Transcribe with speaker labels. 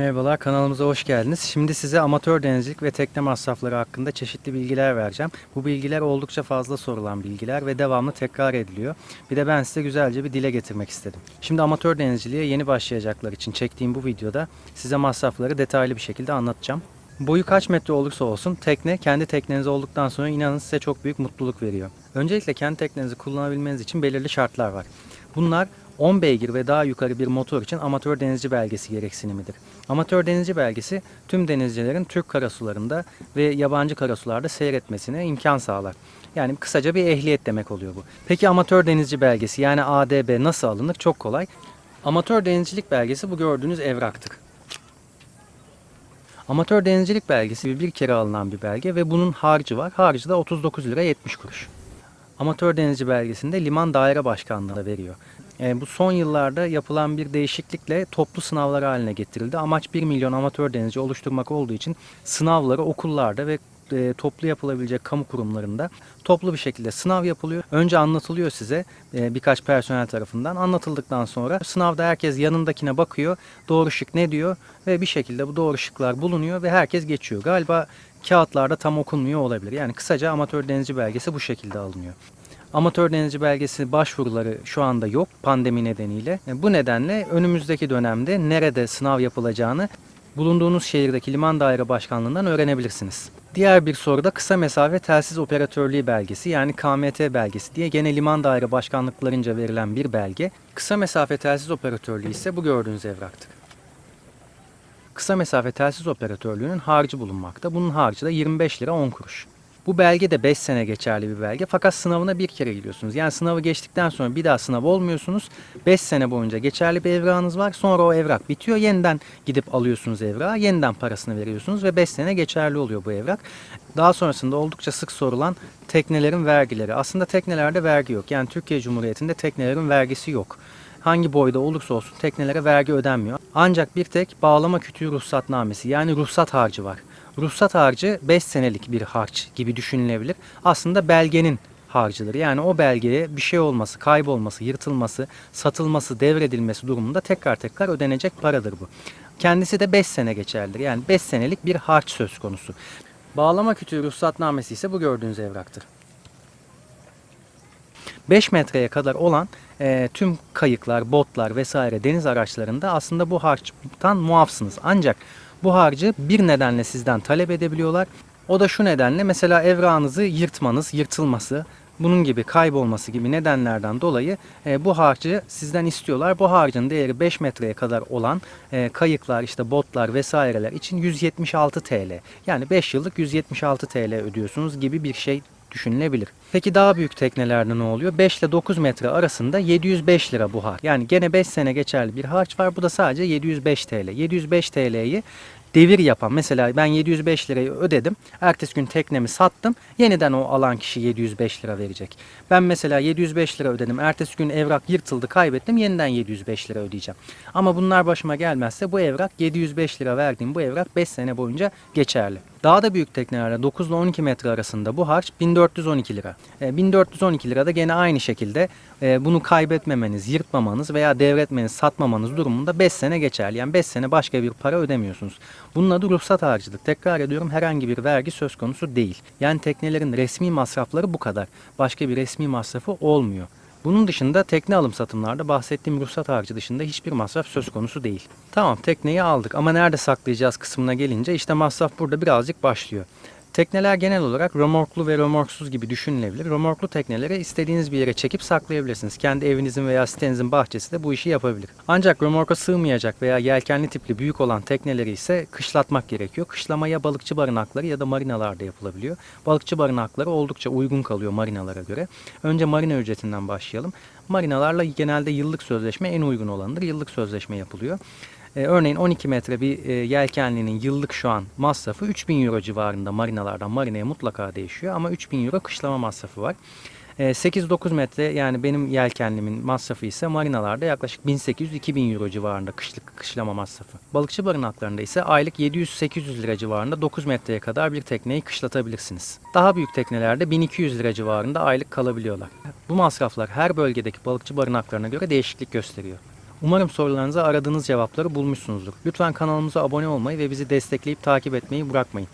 Speaker 1: Merhabalar kanalımıza hoş geldiniz. Şimdi size amatör denizcilik ve tekne masrafları hakkında çeşitli bilgiler vereceğim. Bu bilgiler oldukça fazla sorulan bilgiler ve devamlı tekrar ediliyor. Bir de ben size güzelce bir dile getirmek istedim. Şimdi amatör denizciliğe yeni başlayacaklar için çektiğim bu videoda size masrafları detaylı bir şekilde anlatacağım. Boyu kaç metre olursa olsun tekne kendi tekneniz olduktan sonra inanın size çok büyük mutluluk veriyor. Öncelikle kendi teknenizi kullanabilmeniz için belirli şartlar var. Bunlar 10 beygir ve daha yukarı bir motor için amatör denizci belgesi gereksinimidir. Amatör denizci belgesi tüm denizcilerin Türk karasularında ve yabancı karasularda seyretmesine imkan sağlar. Yani kısaca bir ehliyet demek oluyor bu. Peki amatör denizci belgesi yani ADB nasıl alınır? Çok kolay. Amatör denizcilik belgesi bu gördüğünüz evraktır. Amatör denizcilik belgesi bir kere alınan bir belge ve bunun harcı var. Harcı da 39 lira 70 kuruş. Amatör denizci belgesinde liman daire başkanlığı da veriyor. E, bu son yıllarda yapılan bir değişiklikle toplu sınavlar haline getirildi. Amaç 1 milyon amatör denizci oluşturmak olduğu için sınavları okullarda ve e, toplu yapılabilecek kamu kurumlarında toplu bir şekilde sınav yapılıyor. Önce anlatılıyor size e, birkaç personel tarafından. Anlatıldıktan sonra sınavda herkes yanındakine bakıyor. Doğru şık ne diyor ve bir şekilde bu doğru şıklar bulunuyor ve herkes geçiyor. Galiba kağıtlarda tam okunmuyor olabilir. Yani kısaca amatör denizci belgesi bu şekilde alınıyor. Amatör denizci belgesi başvuruları şu anda yok pandemi nedeniyle. E, Bu nedenle önümüzdeki dönemde nerede sınav yapılacağını bulunduğunuz şehirdeki liman daire başkanlığından öğrenebilirsiniz. Diğer bir soru da kısa mesafe telsiz operatörlüğü belgesi yani KMT belgesi diye gene liman daire başkanlıklarınca verilen bir belge. Kısa mesafe telsiz operatörlüğü ise bu gördüğünüz evraktır. Kısa mesafe telsiz operatörlüğünün harcı bulunmakta. Bunun harcı da 25 lira 10 kuruş. Bu belge de 5 sene geçerli bir belge fakat sınavına bir kere giriyorsunuz. Yani sınavı geçtikten sonra bir daha sınav olmuyorsunuz. 5 sene boyunca geçerli bir evrağınız var. Sonra o evrak bitiyor. Yeniden gidip alıyorsunuz evrağı. Yeniden parasını veriyorsunuz ve 5 sene geçerli oluyor bu evrak. Daha sonrasında oldukça sık sorulan teknelerin vergileri. Aslında teknelerde vergi yok. Yani Türkiye Cumhuriyeti'nde teknelerin vergisi yok hangi boyda olursa olsun teknelere vergi ödenmiyor. Ancak bir tek bağlama kütüğü ruhsatnamesi yani ruhsat harcı var. Ruhsat harcı 5 senelik bir harç gibi düşünülebilir. Aslında belgenin harcıdır. Yani o belgeye bir şey olması, kaybolması, yırtılması, satılması, devredilmesi durumunda tekrar tekrar ödenecek paradır bu. Kendisi de 5 sene geçerlidir. Yani 5 senelik bir harç söz konusu. Bağlama kütüğü ruhsatnamesi ise bu gördüğünüz evraktır. 5 metreye kadar olan e, tüm kayıklar, botlar vesaire deniz araçlarında aslında bu harçtan muafsınız. Ancak bu harcı bir nedenle sizden talep edebiliyorlar. O da şu nedenle mesela evrağınızı yırtmanız, yırtılması, bunun gibi kaybolması gibi nedenlerden dolayı e, bu harcı sizden istiyorlar. Bu harcın değeri 5 metreye kadar olan e, kayıklar, işte botlar vesaireler için 176 TL. Yani 5 yıllık 176 TL ödüyorsunuz gibi bir şey düşünülebilir. Peki daha büyük teknelerde ne oluyor? 5 ile 9 metre arasında 705 lira bu harç. Yani gene 5 sene geçerli bir harç var. Bu da sadece 705 TL. 705 TL'yi devir yapan mesela ben 705 lirayı ödedim. Ertesi gün teknemi sattım. Yeniden o alan kişi 705 lira verecek. Ben mesela 705 lira ödedim. Ertesi gün evrak yırtıldı kaybettim. Yeniden 705 lira ödeyeceğim. Ama bunlar başıma gelmezse bu evrak 705 lira verdiğim bu evrak 5 sene boyunca geçerli. Daha da büyük teknelerde 9 ile 12 metre arasında bu harç 1412 lira. E, 1412 lira da gene aynı şekilde e, bunu kaybetmemeniz, yırtmamanız veya devretmeniz, satmamanız durumunda 5 sene geçerli. Yani 5 sene başka bir para ödemiyorsunuz. Bunun adı ruhsat harcıdır. Tekrar ediyorum herhangi bir vergi söz konusu değil. Yani teknelerin resmi masrafları bu kadar. Başka bir resmi masrafı olmuyor. Bunun dışında tekne alım satımlarda bahsettiğim ruhsat harcı dışında hiçbir masraf söz konusu değil. Tamam tekneyi aldık ama nerede saklayacağız kısmına gelince işte masraf burada birazcık başlıyor. Tekneler genel olarak römorklu ve römorksuz gibi düşünülebilir. Römorklu tekneleri istediğiniz bir yere çekip saklayabilirsiniz. Kendi evinizin veya sitenizin bahçesi de bu işi yapabilir. Ancak römorka sığmayacak veya yelkenli tipli büyük olan tekneleri ise kışlatmak gerekiyor. Kışlama ya balıkçı barınakları ya da marinalarda yapılabiliyor. Balıkçı barınakları oldukça uygun kalıyor marinalara göre. Önce marina ücretinden başlayalım. Marinalarla genelde yıllık sözleşme en uygun olanıdır. Yıllık sözleşme yapılıyor. Ee, örneğin 12 metre bir e, yelkenlinin yıllık şu an masrafı 3000 euro civarında marinalardan marinaya mutlaka değişiyor ama 3000 euro kışlama masrafı var. Ee, 8-9 metre yani benim yelkenlimin masrafı ise marinalarda yaklaşık 1800-2000 euro civarında kışlık kışlama masrafı. Balıkçı barınaklarında ise aylık 700-800 lira civarında 9 metreye kadar bir tekneyi kışlatabilirsiniz. Daha büyük teknelerde 1200 lira civarında aylık kalabiliyorlar. Bu masraflar her bölgedeki balıkçı barınaklarına göre değişiklik gösteriyor. Umarım sorularınıza aradığınız cevapları bulmuşsunuzdur. Lütfen kanalımıza abone olmayı ve bizi destekleyip takip etmeyi bırakmayın.